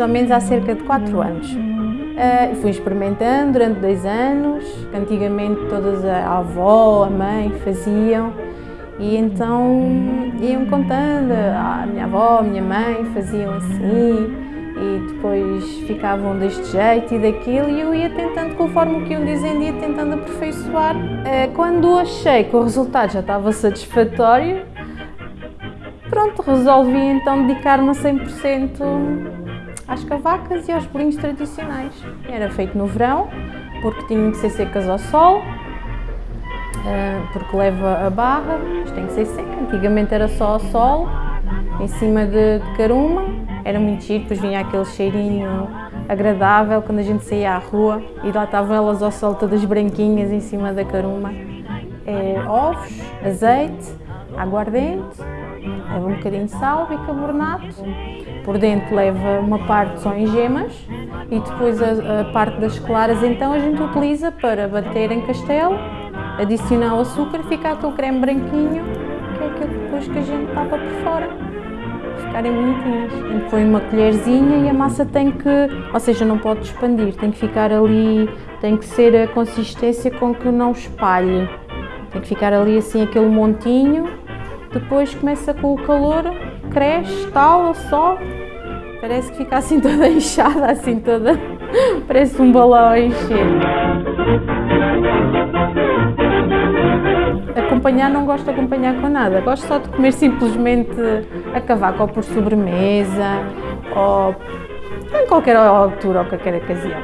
ou menos há cerca de 4 anos. Uh, fui experimentando durante dois anos, que antigamente todas a avó, a mãe faziam e então iam contando, a minha avó, a minha mãe faziam assim e depois ficavam deste jeito e daquilo e eu ia tentando, conforme o que iam dizendo, ia tentando aperfeiçoar. Uh, quando achei que o resultado já estava satisfatório, pronto, resolvi então dedicar-me a 100% às cavacas e aos bolinhos tradicionais. Era feito no verão, porque tinham que ser secas ao sol, ah, porque leva a barra, isto tem que ser seca. Antigamente era só ao sol, em cima de, de caruma, era muito giro, depois vinha aquele cheirinho agradável quando a gente saía à rua e lá estavam elas ao sol todas branquinhas em cima da caruma. É, ovos, azeite, aguardente, leva um bocadinho de sal, bicarbonato, por dentro leva uma parte só em gemas e depois a, a, parte das claras então a gente utiliza para bater em castelo, adicionar o açúcar e ficar aquele creme branquinho, que é aquilo depois que a gente tapa por fora, ficarem bonitinhas. Põe uma colherzinha e a massa tem que, ou seja, não pode expandir, tem que ficar ali, tem que ser a consistência com que não espalhe. Tem que ficar ali assim aquele montinho, depois começa com o calor cresce, tal, só. Parece que fica assim toda inchada, assim toda. Parece um balão a encher. Acompanhar não gosto de acompanhar com nada, gosto só de comer simplesmente a cavaco ou por sobremesa ou em qualquer altura ou qualquer ocasião.